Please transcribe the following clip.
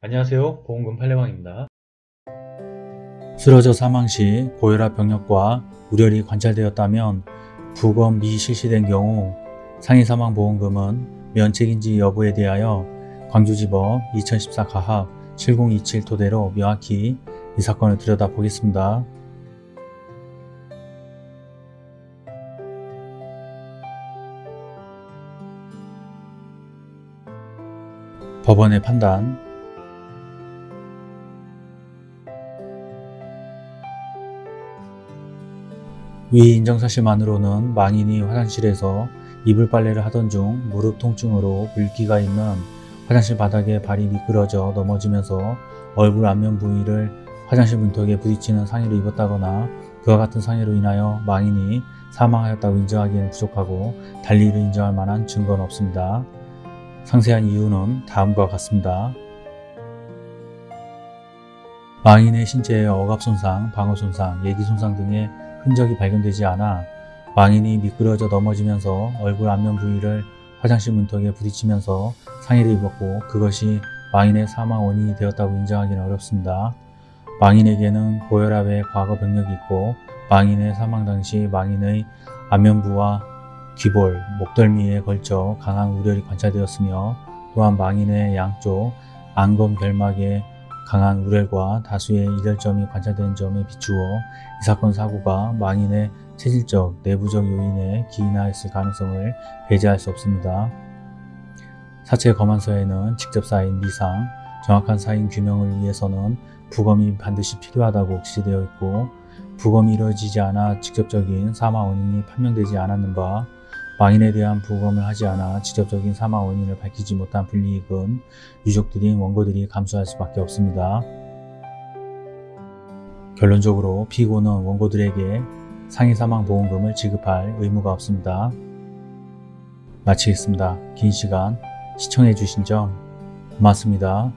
안녕하세요 보험금 팔례방입니다 쓰러져 사망 시 고혈압 병력과 우열이 관찰되었다면 부검 미 실시된 경우 상해 사망 보험금은 면책인지 여부에 대하여 광주지법 2014 가합 7027 토대로 명확히 이 사건을 들여다보겠습니다. 법원의 판단 위 인정 사실만으로는 망인이 화장실에서 이불 빨래를 하던 중 무릎 통증으로 물기가 있는 화장실 바닥에 발이 미끄러져 넘어지면서 얼굴 안면 부위를 화장실 문턱에 부딪히는 상해를 입었다거나 그와 같은 상해로 인하여 망인이 사망하였다고 인정하기에는 부족하고 달리 이를 인정할 만한 증거는 없습니다. 상세한 이유는 다음과 같습니다. 망인의 신체에 억압 손상, 방어 손상, 예기 손상 등의 흔적이 발견되지 않아 망인이 미끄러져 넘어지면서 얼굴 안면 부위를 화장실 문턱에 부딪히면서 상해를 입었고 그것이 망인의 사망 원인이 되었다고 인정하기는 어렵습니다. 망인에게는 고혈압의 과거 병력이 있고 망인의 사망 당시 망인의 안면부와 귀볼, 목덜미에 걸쳐 강한 우열이 관찰되었으며 또한 망인의 양쪽 안검 결막에 강한 우열과 다수의 이별점이 관찰된 점에 비추어 이 사건 사고가 망인의 체질적, 내부적 요인에 기인하였을 가능성을 배제할 수 없습니다. 사체 검안서에는 직접 쌓인 미상, 정확한 사인 규명을 위해서는 부검이 반드시 필요하다고 기재되어 있고 부검이 이루어지지 않아 직접적인 사망 원인이 판명되지 않았는 바 망인에 대한 부검을 하지 않아 직접적인 사망 원인을 밝히지 못한 불이익은 유족들인 원고들이 감수할 수밖에 없습니다. 결론적으로 피고는 원고들에게 상해 사망 보험금을 지급할 의무가 없습니다. 마치겠습니다. 긴 시간 시청해 주신 점 고맙습니다.